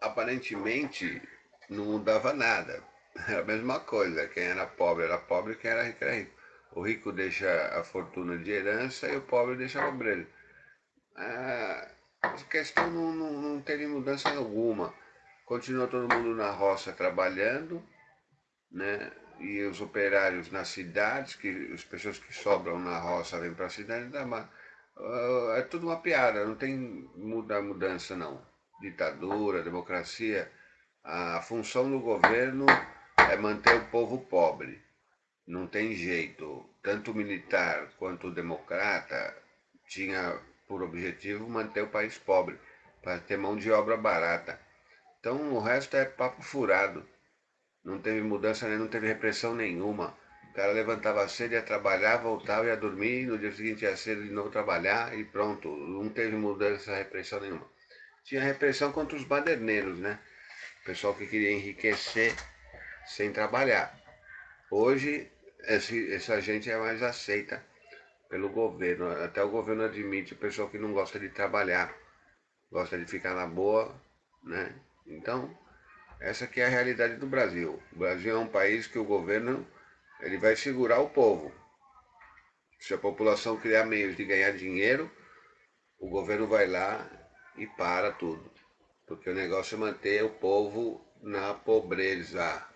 aparentemente não mudava nada. Era a mesma coisa, quem era pobre era pobre, quem era rico era rico. O rico deixa a fortuna de herança e o pobre deixa a pobreza. A questão não, não, não teve mudança alguma. Continua todo mundo na roça trabalhando, né? E os operários nas cidades, que as pessoas que sobram na roça vêm para a cidade, mas, uh, é tudo uma piada, não tem muda, mudança não. Ditadura, democracia, a função do governo é manter o povo pobre. Não tem jeito. Tanto o militar quanto o democrata tinha por objetivo manter o país pobre, para ter mão de obra barata. Então o resto é papo furado. Não teve mudança, não teve repressão nenhuma. O cara levantava cedo, ia trabalhar, voltava, ia dormir, no dia seguinte ia cedo de novo trabalhar e pronto. Não teve mudança, repressão nenhuma. Tinha repressão contra os baderneiros, né? O pessoal que queria enriquecer sem trabalhar. Hoje, esse, essa gente é mais aceita pelo governo. Até o governo admite o pessoal que não gosta de trabalhar, gosta de ficar na boa, né? Então, essa aqui é a realidade do Brasil. O Brasil é um país que o governo ele vai segurar o povo. Se a população criar meios de ganhar dinheiro, o governo vai lá e para tudo. Porque o negócio é manter o povo na pobreza.